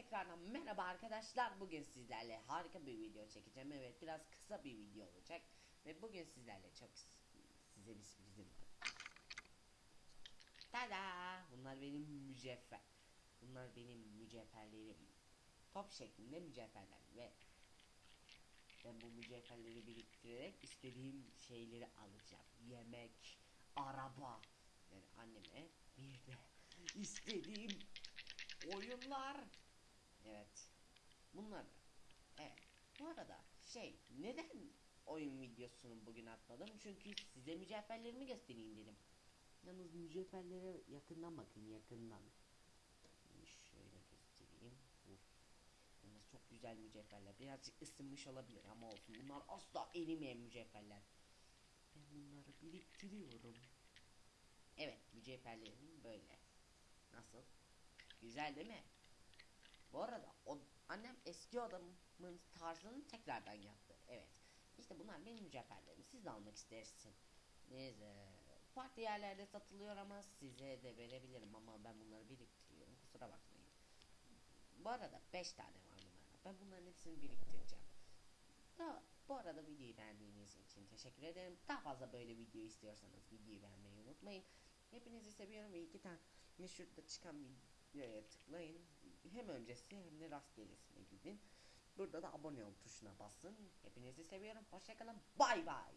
Tekrardan merhaba arkadaşlar. Bugün sizlerle harika bir video çekeceğim. Evet biraz kısa bir video olacak. Ve bugün sizlerle çok size bir sürprizim var. Tada! Bunlar benim mücevher. Bunlar benim mücevherlerim. Top şeklinde mücevherler ve ben bu mücevherleri biriktirerek istediğim şeyleri alacağım. Yemek, araba. Yani anneme bir de istediğim oyunlar. Evet. Bunlar. Evet. Bu arada şey neden oyun videosunu bugün atmadım? Çünkü size mücevherlerimi göstereyim dedim. Yalnız mücevherlere yakından bakın yakından. Şöyle göstereyim. Yalnız çok güzel mücevherler. Birazcık ısınmış olabilir ama olsun. Bunlar asla erimeyen mücevherler. Ben bunları biriktiriyorum. Evet mücevherlerim böyle. Nasıl? Güzel değil mi? Bu arada o annem eski odamın tarzını tekrardan yaptı. Evet. İşte bunlar benim mücevherlerim. Siz de almak istersiniz. Neyse. Farklı yerlerde satılıyor ama size de verebilirim ama ben bunları biriktiriyorum. Kusura bakmayın. Bu arada 5 tane var bunlarda. Ben bunların hepsini biriktireceğim. Da, bu arada videoyu beğendiğiniz için teşekkür ederim. Daha fazla böyle video istiyorsanız videoyu beğenmeyi unutmayın. Hepinizi seviyorum ve iki tane şurada çıkan videoya tıklayın. Hem öncesi hem de rastgelesine gidin. Burada da abone ol tuşuna basın. Hepinizi seviyorum. Hoşçakalın. Bay bay.